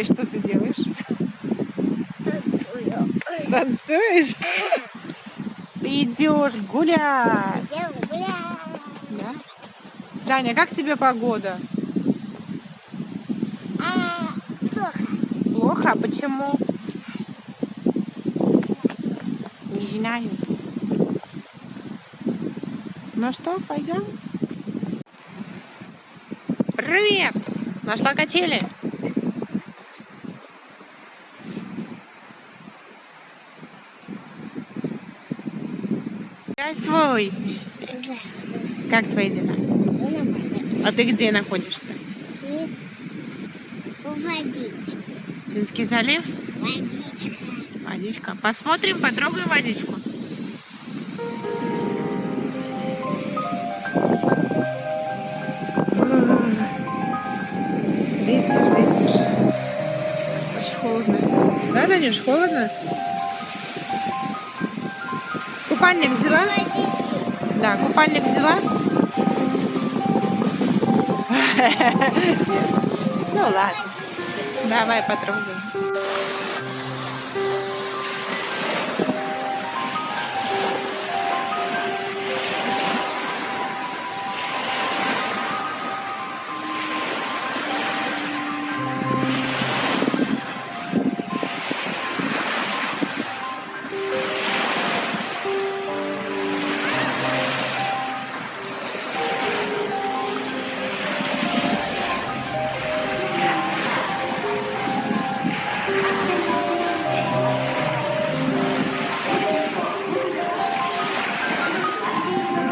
И что ты делаешь? Танцую. Танцуешь? Ты идешь гулять. Я гуляю. Да? Даня, как тебе погода? А, плохо. Плохо? А почему? Не знаю. Ну что, пойдем? Привет! Нашла качели? Здравствуй! Здравствуй. Как твои дела? А ты где находишься? И водички. Финский залив? Водичка. Водичка. Посмотрим, потрогаем водичку. Ветер, ветер. Очень холодно. Да, Данюш, холодно? Купальник взяла? Да, купальник взяла? Ну ладно. Давай потрогаем.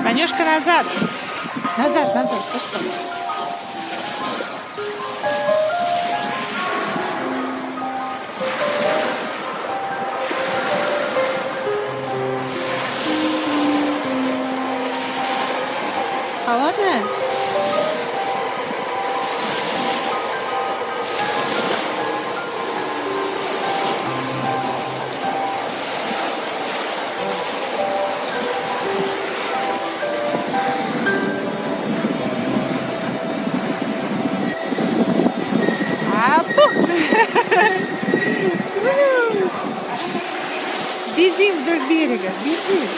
Танюшка, назад. Назад, назад. Ты что? Холодная? Бежим вдоль берега, бежим.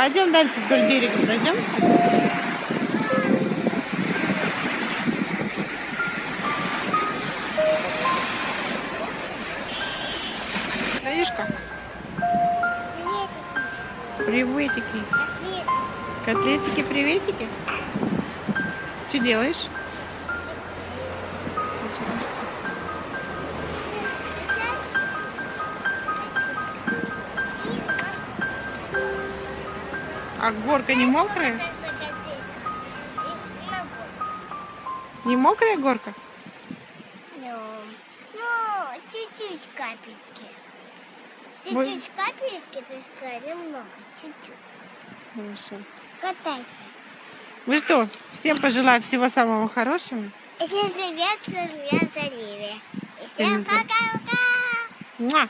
Пойдем дальше вдоль берега пройдемся. Танюшка, Приветики. приветики. Котлетики, приветики. Что делаешь? А горка не мокрая? Не мокрая горка? Ну, ну, чуть-чуть капельки. Чуть-чуть капельки, только немного, чуть-чуть. Хорошо. Катайся. Ну что, всем пожелаю всего самого хорошего. Всем привет, с вами я Заливия. И всем пока-пока. Муа!